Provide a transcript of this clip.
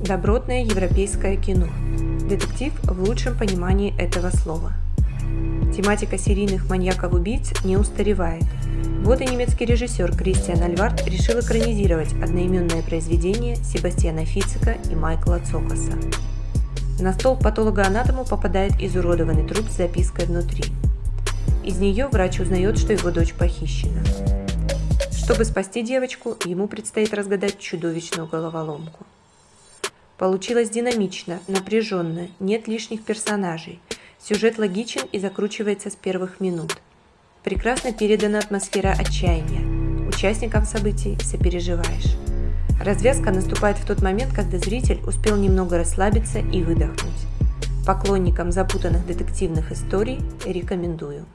Добротное европейское кино. Детектив в лучшем понимании этого слова. Тематика серийных маньяков-убийц не устаревает. Вот и немецкий режиссер Кристиан Альвард решил экранизировать одноименное произведение Себастьяна Фицика и Майкла Цокаса. На стол патологоанатому попадает изуродованный труп с запиской внутри. Из нее врач узнает, что его дочь похищена. Чтобы спасти девочку, ему предстоит разгадать чудовищную головоломку. Получилось динамично, напряженно, нет лишних персонажей. Сюжет логичен и закручивается с первых минут. Прекрасно передана атмосфера отчаяния. Участникам событий сопереживаешь. Развязка наступает в тот момент, когда зритель успел немного расслабиться и выдохнуть. Поклонникам запутанных детективных историй рекомендую.